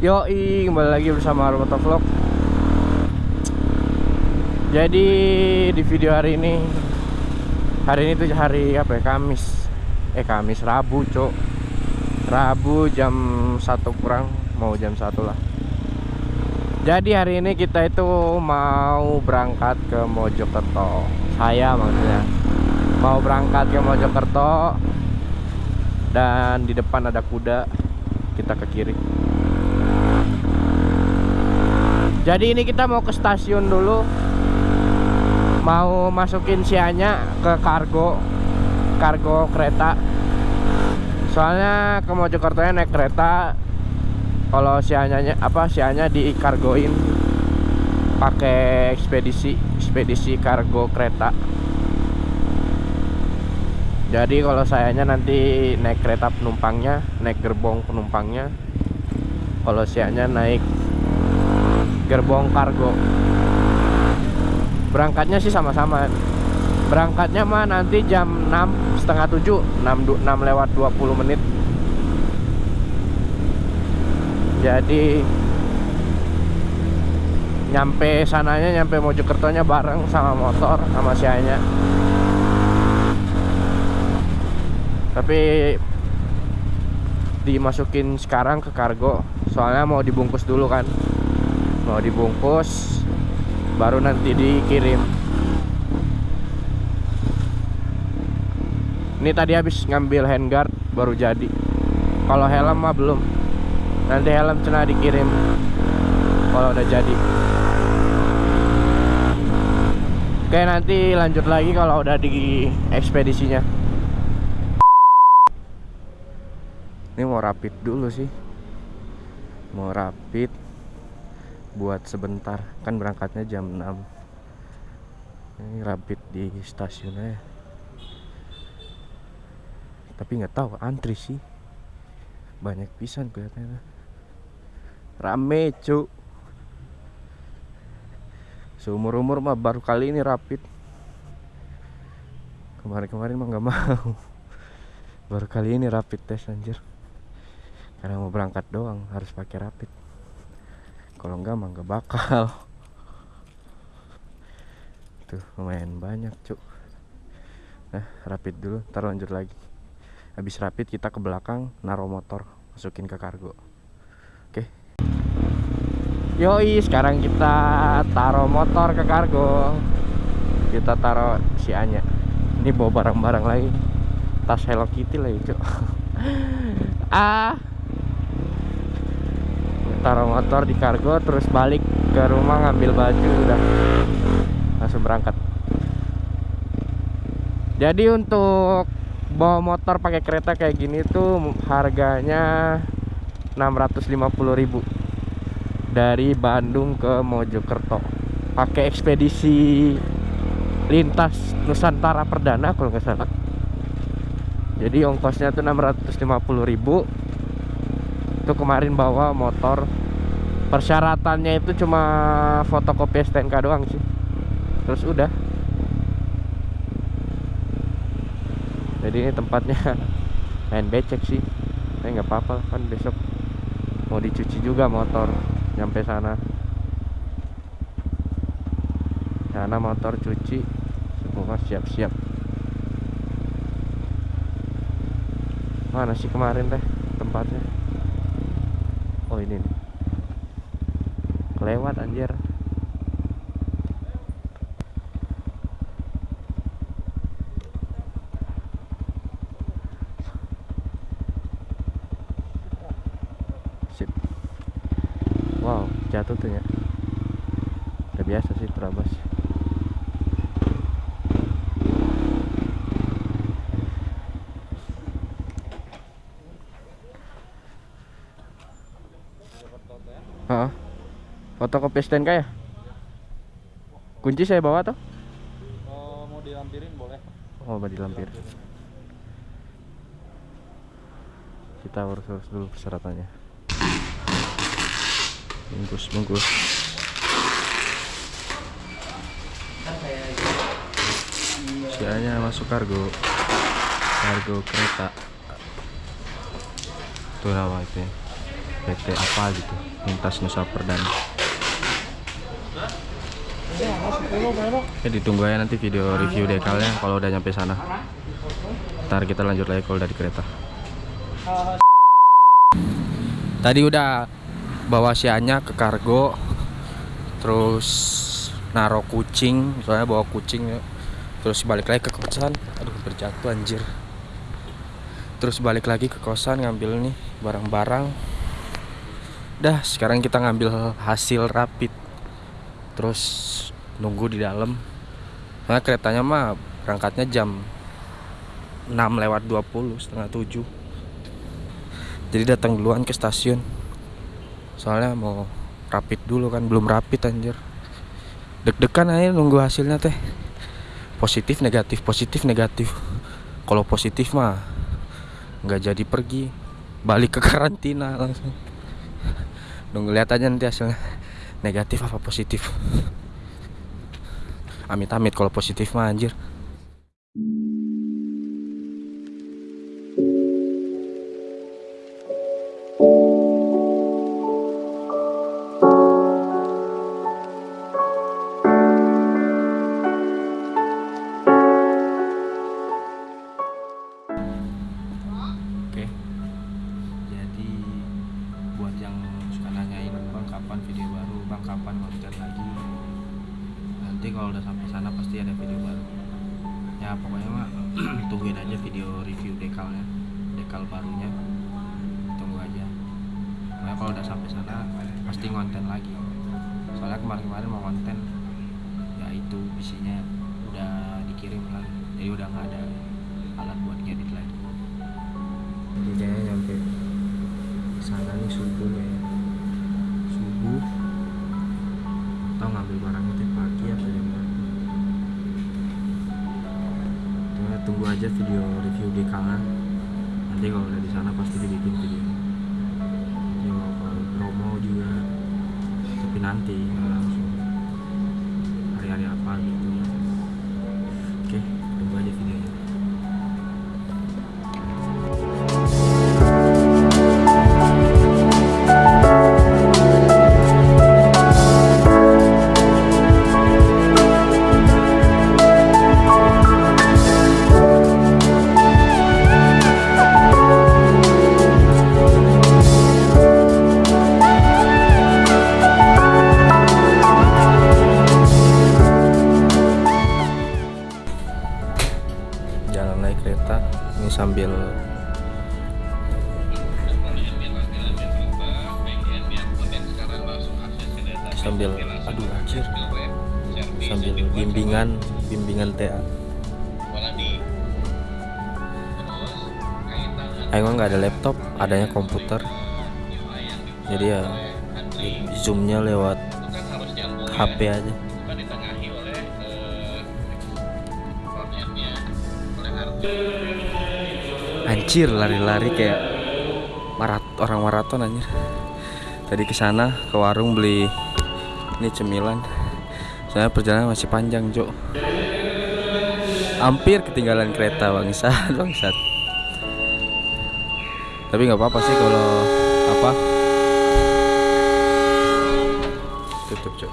Yoi, kembali lagi bersama Roboto Vlog. Jadi di video hari ini Hari ini tuh hari apa ya, Kamis. Eh Kamis, Rabu cok Rabu jam 1 kurang Mau jam 1 lah. Jadi hari ini kita itu mau berangkat ke Mojokerto. Saya maksudnya. Mau berangkat ke Mojokerto Dan di depan ada kuda Kita ke kiri jadi ini kita mau ke stasiun dulu. Mau masukin sianya ke kargo kargo kereta. Soalnya ke Mojokerto naik kereta kalau sianya apa sianya dikargoin. Pakai ekspedisi ekspedisi kargo kereta. Jadi kalau sayanya nanti naik kereta penumpangnya naik gerbong penumpangnya kalau sianya naik gerbong kargo. Berangkatnya sih sama-sama. Berangkatnya mah nanti jam 6 setengah 7 6, 6 lewat 20 menit. Jadi nyampe sananya nyampe Mojokertonya bareng sama motor sama sianya tapi dimasukin sekarang ke kargo soalnya mau dibungkus dulu kan mau dibungkus baru nanti dikirim. Ini tadi habis ngambil handguard baru jadi. Kalau helm mah belum. Nanti helm cina dikirim kalau udah jadi. Oke nanti lanjut lagi kalau udah di ekspedisinya. Ini mau rapid dulu sih. Mau rapid buat sebentar. Kan berangkatnya jam 6 ini rapid di stasiunnya tapi nggak tahu antri sih. Banyak pisan kelihatannya. Rame cuk. Seumur umur mah baru kali ini rapid. Kemarin-kemarin mah nggak mau. Baru kali ini rapid tes anjir. Karena mau berangkat doang harus pakai rapid kalau enggak mah enggak bakal. Tuh lumayan banyak cuk. Nah rapid dulu ntar lanjut lagi. Habis rapid kita ke belakang naruh motor masukin ke kargo. Oke. Yoi sekarang kita taruh motor ke kargo. Kita taruh si Anya. Ini bawa barang-barang lagi. Tas Hello Kitty lagi cuk. Ah taruh motor di kargo terus balik ke rumah ngambil baju udah. Langsung berangkat. Jadi untuk bawa motor pakai kereta kayak gini tuh harganya 650.000 dari Bandung ke Mojokerto. Pakai ekspedisi lintas Nusantara Perdana kalau nggak salah. Jadi ongkosnya tuh 650.000 itu kemarin bawa motor. Persyaratannya itu cuma fotokopi STNK doang sih. Terus udah. Jadi ini tempatnya main becek sih. Tapi nggak apa-apa kan besok mau dicuci juga motor nyampe sana. Sana motor cuci semua siap-siap. Mana sih kemarin teh tempatnya ini nih. Kelewat anjir. Sip wow jatuh tuh ya. Udah biasa sih terabas Fotokopi STNK ya? Kunci saya bawa tuh? Oh, mau dilampirin boleh. Oh, mau dilampir. Kita urus-urus dulu persyaratannya. Bungkus, bungkus. Sianya masuk kargo. Kargo kereta. Tuh nama itu. PT apa gitu lintas Nusa Perdana ya ditunggu aja nanti video review dekalnya kalau udah nyampe sana. Ntar kita lanjut lagi kalau dari kereta. Tadi udah bawa sianya ke kargo terus naro kucing soalnya bawa kucing ya. terus balik lagi ke kosan. Aduh berjatuh anjir. Terus balik lagi ke kosan ngambil nih barang-barang. Dah sekarang kita ngambil hasil rapid terus nunggu di dalam. Karena keretanya mah berangkatnya jam 6 lewat 20 setengah 7 jadi datang duluan ke stasiun. Soalnya mau rapid dulu kan belum rapid anjir. Deg-degan aja nunggu hasilnya teh. Positif negatif positif negatif. Kalau positif mah nggak jadi pergi. Balik ke karantina langsung. Nunggu lihat aja nanti hasilnya negatif apa positif? Amit-amit kalau positif mah anjir Jadi udah nggak ada alat buat ngedit lagi. Kayaknya nyampe sana nih subuh kayaknya subuh. Atau ngambil barang itu pagi atau jam berapa? Cuma tunggu aja video review di kanan nanti kalau udah di sana pasti dibikin video. Video kalau promo juga. Tapi nanti sambil sambil aduh anjir. Sambil bimbingan bimbingan TA Ayo nggak ada laptop adanya komputer. Jadi ya zoomnya lewat HP aja Anjir lari-lari kayak marat orang maraton anjir. Tadi ke sana ke warung beli ini cemilan. Soalnya perjalanan masih panjang, Cok. Hampir ketinggalan kereta bangsat, bangsat. Tapi nggak apa-apa sih kalau apa? Tutup, Cok.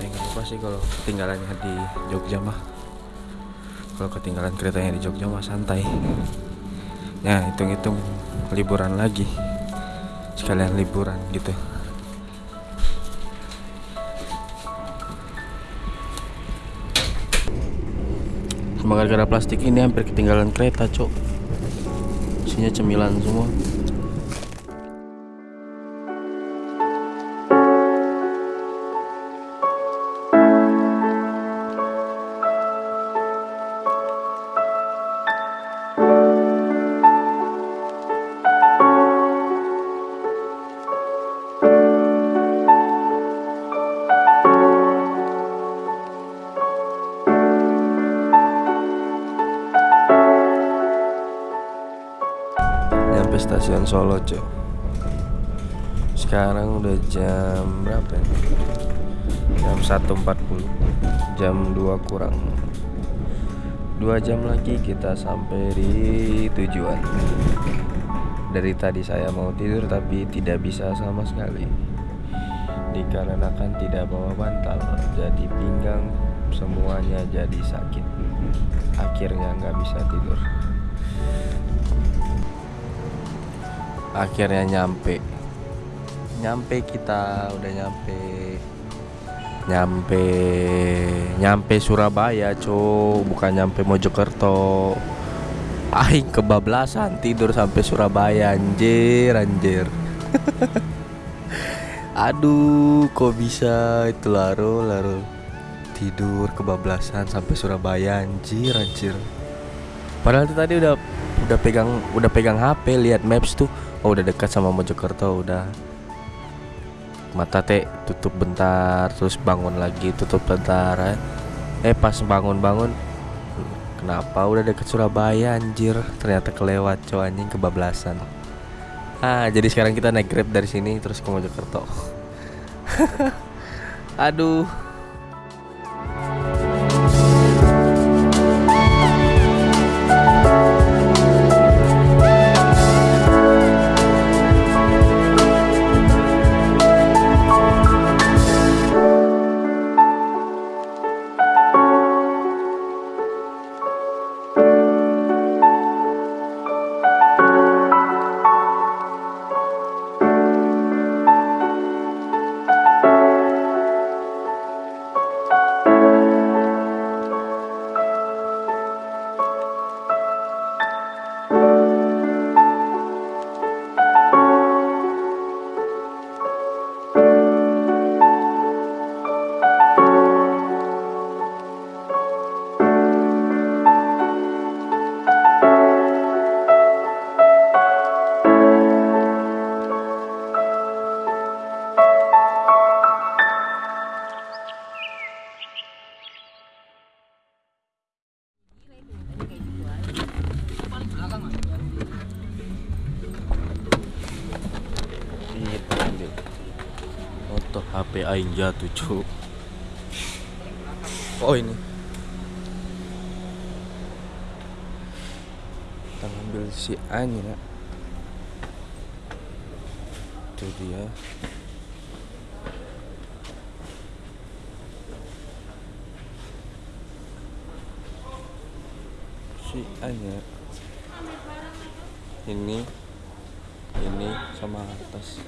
Ya nggak apa sih kalau ketinggalannya di Jogja mah. Kalau ketinggalan keretanya di Jogja mah santai. Ya hitung-hitung liburan lagi. Sekalian liburan gitu. Cuma gara-gara plastik ini hampir ketinggalan kereta, Cok. Isinya cemilan semua. Stasiun Solo cuy Sekarang udah jam berapa ya? Jam 1.40 Jam 2 kurang. 2 Dua jam lagi kita sampai di tujuan. Dari tadi saya mau tidur tapi tidak bisa sama sekali. Dikarenakan tidak bawa bantal Jadi pinggang semuanya jadi sakit. Akhirnya nggak bisa tidur Akhirnya nyampe. Nyampe kita udah nyampe. Nyampe nyampe Surabaya co bukan nyampe Mojokerto. Aing kebablasan tidur sampai Surabaya anjir anjir. Aduh kok bisa itu laro laro. Tidur kebablasan sampai Surabaya anjir anjir. Padahal tuh tadi udah udah pegang udah pegang HP lihat maps tuh. Oh udah dekat sama Mojokerto udah. Mata teh tutup bentar terus bangun lagi tutup bentar eh, eh pas bangun-bangun kenapa udah deket Surabaya anjir? Ternyata kelewat cowok anjing kebablasan. Ah jadi sekarang kita naik grab dari sini terus ke Mojokerto. Aduh HP Aing jatuh cu Oh ini. Kita ngambil si Anya Itu dia. Si Anya Ini. Ini sama atas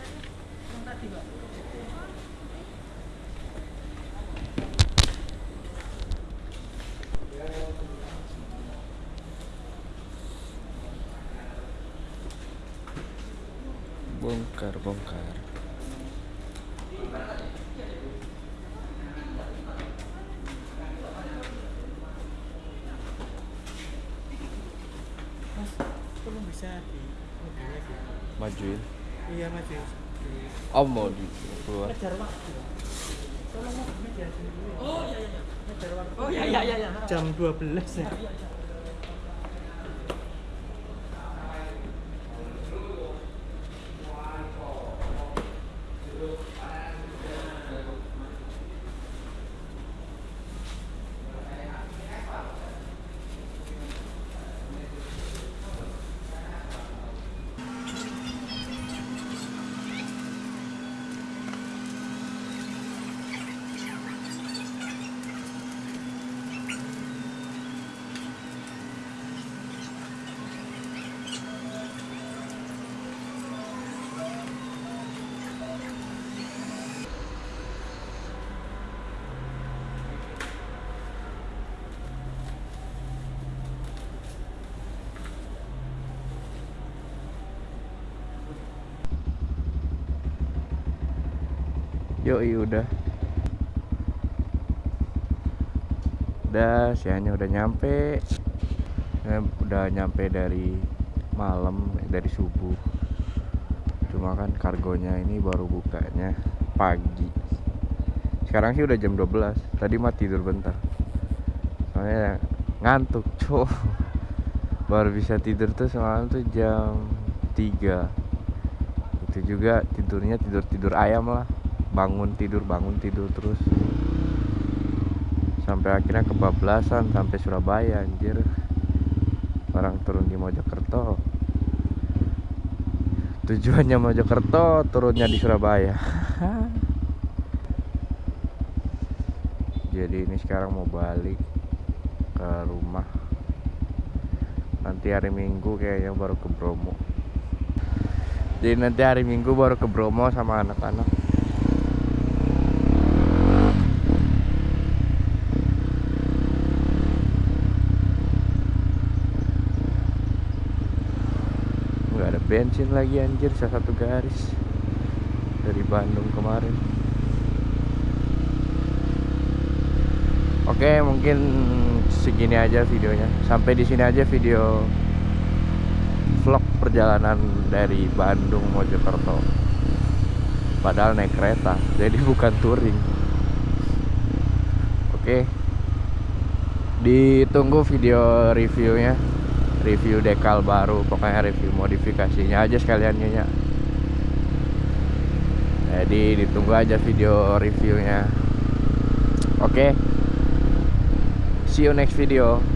belum bisa di mobilnya sih. majuin Iya mas, di oh mau di keluar ngejar waktu. Tolong mas, ngejar dulu. Oh iya iya. Ngejar waktu. Oh iya iya iya. Jam 12 ya. Yoi udah. Udah sianya udah nyampe. Eh, Udah nyampe dari malam Dari subuh. Cuma kan kargonya ini baru bukanya pagi. Sekarang sih udah jam 12 Tadi mah tidur bentar. Soalnya ngantuk cowok. Baru bisa tidur tuh semalam tuh jam 3 itu juga tidurnya tidur tidur ayam lah bangun tidur bangun tidur terus. Sampai akhirnya kebablasan sampai Surabaya anjir. Orang turun di Mojokerto. Tujuannya Mojokerto turunnya di Surabaya. Jadi ini sekarang mau balik ke rumah. Nanti hari Minggu kayaknya baru ke Bromo. Jadi nanti hari Minggu baru ke Bromo sama anak-anak nggak ada bensin lagi anjir salah satu garis dari Bandung kemarin Oke, mungkin segini aja videonya. Sampai di sini aja video vlog perjalanan dari Bandung Mojokerto. Padahal naik kereta, jadi bukan touring. Oke. Ditunggu video reviewnya. Review dekal baru, pokoknya review modifikasinya aja sekalian ya. Jadi ditunggu aja video reviewnya. Oke. See you next video.